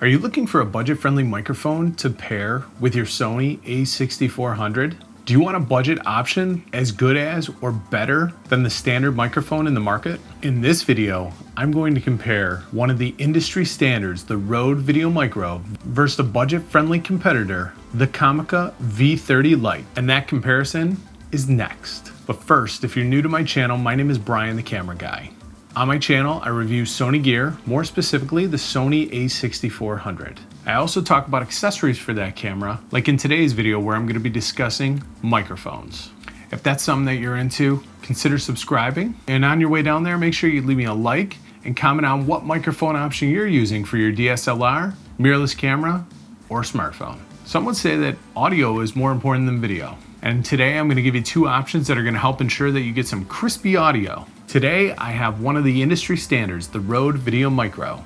Are you looking for a budget-friendly microphone to pair with your Sony a6400? Do you want a budget option as good as or better than the standard microphone in the market? In this video, I'm going to compare one of the industry standards, the Rode Video Micro, versus a budget-friendly competitor, the Comica V30 Lite. And that comparison is next. But first, if you're new to my channel, my name is Brian the Camera Guy. On my channel, I review Sony gear, more specifically the Sony a6400. I also talk about accessories for that camera, like in today's video where I'm going to be discussing microphones. If that's something that you're into, consider subscribing. And on your way down there, make sure you leave me a like and comment on what microphone option you're using for your DSLR, mirrorless camera, or smartphone. Some would say that audio is more important than video. And today I'm going to give you two options that are going to help ensure that you get some crispy audio. Today I have one of the industry standards, the Rode Video Micro.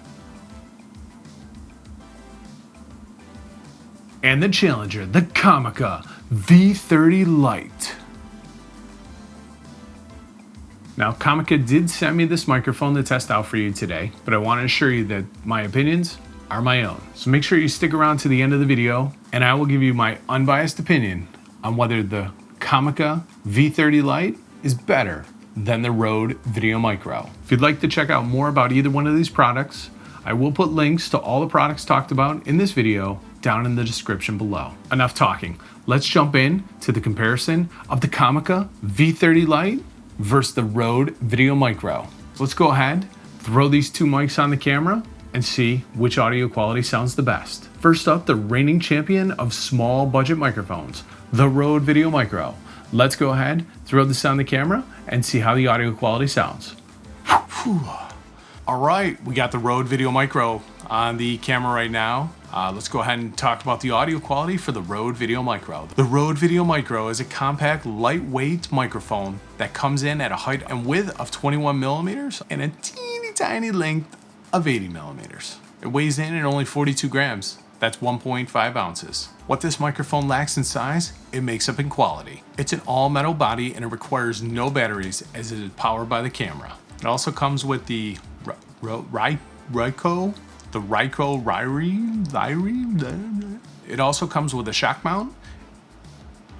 And the challenger, the Comica V30 Lite. Now Comica did send me this microphone to test out for you today, but I want to assure you that my opinions are my own. So make sure you stick around to the end of the video and I will give you my unbiased opinion on whether the Comica V30 Lite is better than the Rode Video Micro. If you'd like to check out more about either one of these products, I will put links to all the products talked about in this video down in the description below. Enough talking. Let's jump in to the comparison of the Comica V30 Lite versus the Rode Video Micro. let's go ahead, throw these two mics on the camera and see which audio quality sounds the best. First up, the reigning champion of small budget microphones, the Rode Video Micro. Let's go ahead, throw this on the camera and see how the audio quality sounds. All right, we got the Rode Video Micro on the camera right now. Uh, let's go ahead and talk about the audio quality for the Rode Video Micro. The Rode Video Micro is a compact, lightweight microphone that comes in at a height and width of 21 millimeters and a teeny tiny length of 80 millimeters. It weighs in at only 42 grams. That's 1.5 ounces. What this microphone lacks in size, it makes up in quality. It's an all metal body and it requires no batteries as it is powered by the camera. It also comes with the Ryco, the Ryri, Ryri. It also comes with a shock mount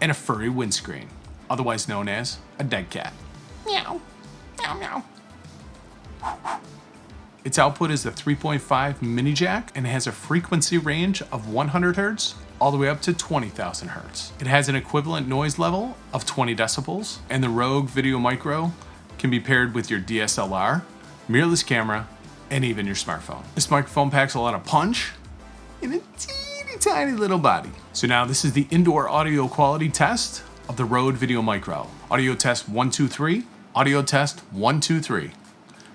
and a furry windscreen, otherwise known as a dead cat. Meow, meow, meow. Its output is the 3.5 mini jack and has a frequency range of 100 Hz all the way up to 20,000 Hz. It has an equivalent noise level of 20 decibels and the Rode Video Micro can be paired with your DSLR, mirrorless camera, and even your smartphone. This microphone packs a lot of punch in a teeny tiny little body. So now this is the indoor audio quality test of the Rode Video Micro. Audio test 123, audio test 123.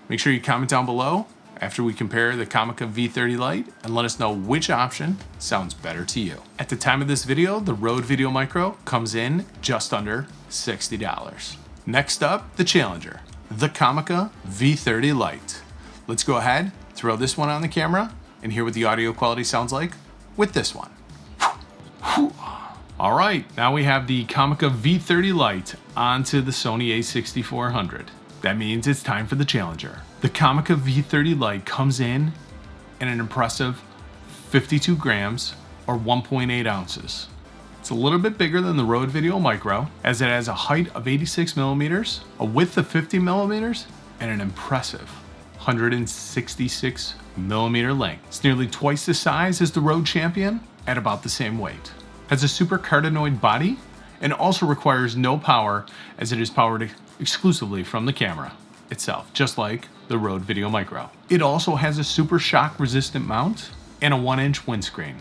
Make sure you comment down below after we compare the Comica V30 Lite and let us know which option sounds better to you. At the time of this video, the Rode Video Micro comes in just under $60. Next up, the Challenger, the Comica V30 Lite. Let's go ahead, throw this one on the camera and hear what the audio quality sounds like with this one. All right, now we have the Comica V30 Lite onto the Sony a6400. That means it's time for the Challenger. The Comica V30 Lite comes in at an impressive 52 grams or 1.8 ounces. It's a little bit bigger than the Rode Video Micro as it has a height of 86 millimeters, a width of 50 millimeters, and an impressive 166 millimeter length. It's nearly twice the size as the Rode Champion at about the same weight. Has a super cardioid body and also requires no power as it is powered exclusively from the camera itself, just like the Rode Video Micro. It also has a super shock resistant mount and a one inch windscreen.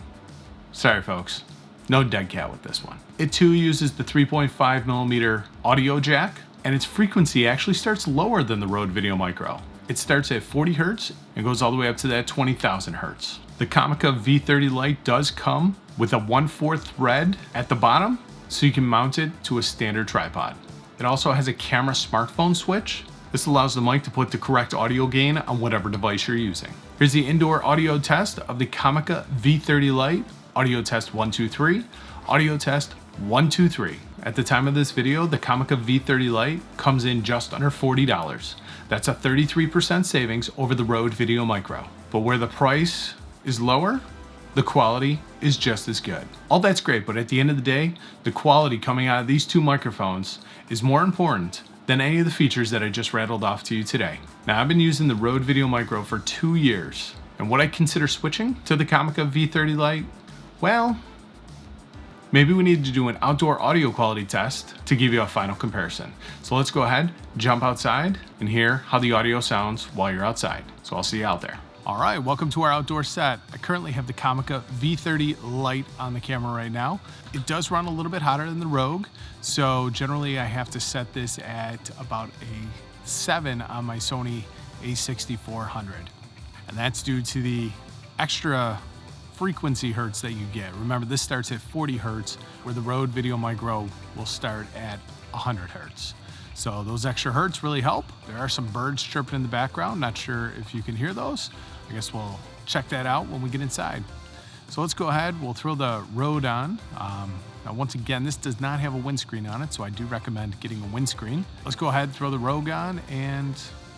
Sorry folks, no dead cat with this one. It too uses the 3.5 millimeter audio jack and its frequency actually starts lower than the Rode Video Micro. It starts at 40 Hertz and goes all the way up to that 20,000 Hertz. The Comica V30 Lite does come with a 1-4 thread at the bottom so you can mount it to a standard tripod. It also has a camera smartphone switch. This allows the mic to put the correct audio gain on whatever device you're using. Here's the indoor audio test of the Comica V30 Lite. Audio test 123, audio test 123. At the time of this video, the Comica V30 Lite comes in just under $40. That's a 33% savings over the Rode Video Micro. But where the price is lower, the quality is just as good. All that's great, but at the end of the day, the quality coming out of these two microphones is more important than any of the features that I just rattled off to you today. Now I've been using the Rode Video Micro for two years, and would I consider switching to the Comica V30 Lite? Well, maybe we need to do an outdoor audio quality test to give you a final comparison. So let's go ahead, jump outside, and hear how the audio sounds while you're outside. So I'll see you out there. All right, welcome to our outdoor set. I currently have the Comica V30 Lite on the camera right now. It does run a little bit hotter than the Rogue, so generally I have to set this at about a 7 on my Sony a6400. And that's due to the extra frequency hertz that you get. Remember, this starts at 40 hertz, where the Rode Video Micro will start at 100 hertz. So those extra hertz really help. There are some birds chirping in the background. Not sure if you can hear those. I guess we'll check that out when we get inside. So let's go ahead. We'll throw the Rode on. Um, now, once again, this does not have a windscreen on it, so I do recommend getting a windscreen. Let's go ahead, throw the Rogue on, and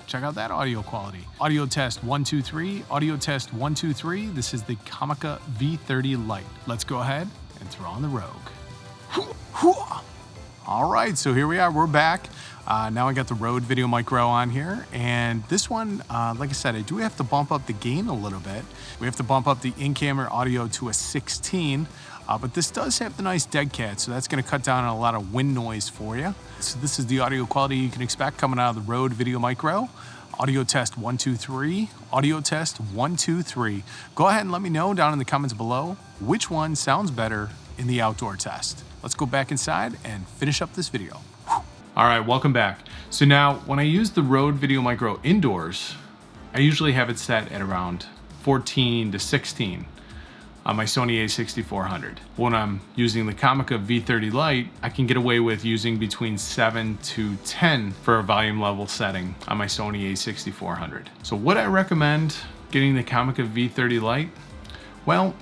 check out that audio quality. Audio test one, two, three. Audio test one, two, three. This is the Comica V30 Lite. Let's go ahead and throw on the Rogue. All right, so here we are, we're back. Uh, now I got the Rode Video Micro on here, and this one, uh, like I said, I do have to bump up the gain a little bit. We have to bump up the in-camera audio to a 16, uh, but this does have the nice dead cat, so that's gonna cut down on a lot of wind noise for you. So this is the audio quality you can expect coming out of the Rode Video Micro. Audio test one, two, three. Audio test one, two, three. Go ahead and let me know down in the comments below which one sounds better in the outdoor test. Let's go back inside and finish up this video. All right, welcome back. So now when I use the Rode Video Micro indoors, I usually have it set at around 14 to 16 on my Sony a6400. When I'm using the Comica V30 Lite, I can get away with using between 7 to 10 for a volume level setting on my Sony a6400. So would I recommend getting the Comica V30 Lite? Well,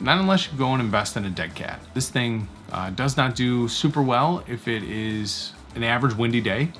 not unless you go and invest in a dead cat. This thing uh, does not do super well if it is an average windy day.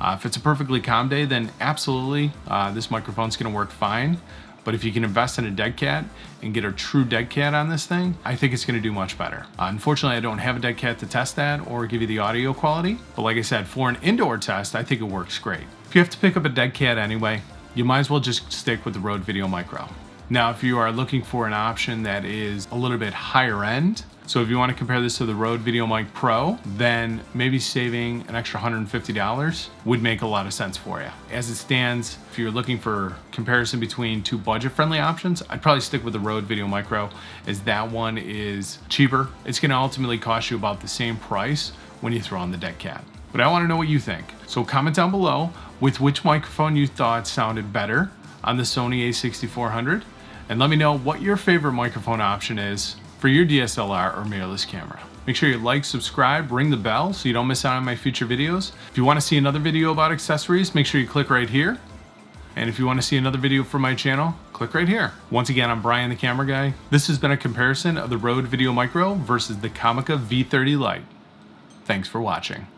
Uh, if it's a perfectly calm day, then absolutely, uh, this microphone's gonna work fine. But if you can invest in a dead cat and get a true dead cat on this thing, I think it's gonna do much better. Uh, unfortunately, I don't have a dead cat to test that or give you the audio quality. But like I said, for an indoor test, I think it works great. If you have to pick up a dead cat anyway, you might as well just stick with the Rode Video Micro. Now, if you are looking for an option that is a little bit higher end, so if you want to compare this to the Rode VideoMic Pro, then maybe saving an extra $150 would make a lot of sense for you. As it stands, if you're looking for comparison between two budget-friendly options, I'd probably stick with the Rode Video Micro as that one is cheaper. It's going to ultimately cost you about the same price when you throw on the deck cat. But I want to know what you think. So comment down below with which microphone you thought sounded better on the Sony a6400 and let me know what your favorite microphone option is for your DSLR or mirrorless camera. Make sure you like, subscribe, ring the bell so you don't miss out on my future videos. If you want to see another video about accessories, make sure you click right here. And if you want to see another video from my channel, click right here. Once again, I'm Brian the Camera Guy. This has been a comparison of the Rode Video Micro versus the Comica V30 Lite. Thanks for watching.